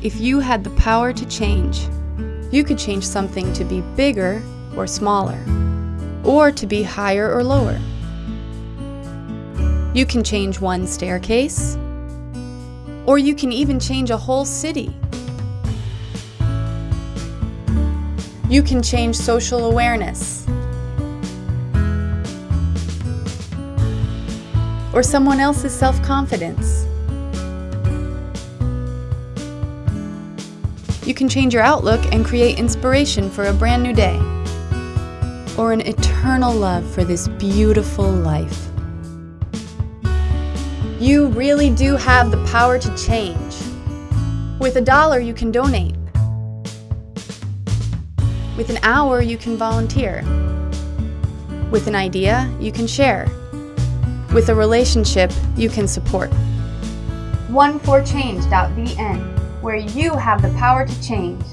If you had the power to change, you could change something to be bigger or smaller, or to be higher or lower. You can change one staircase, or you can even change a whole city. You can change social awareness, or someone else's self-confidence. You can change your outlook and create inspiration for a brand new day, or an eternal love for this beautiful life. You really do have the power to change. With a dollar, you can donate. With an hour, you can volunteer. With an idea, you can share. With a relationship, you can support. One4change.vn, where you have the power to change.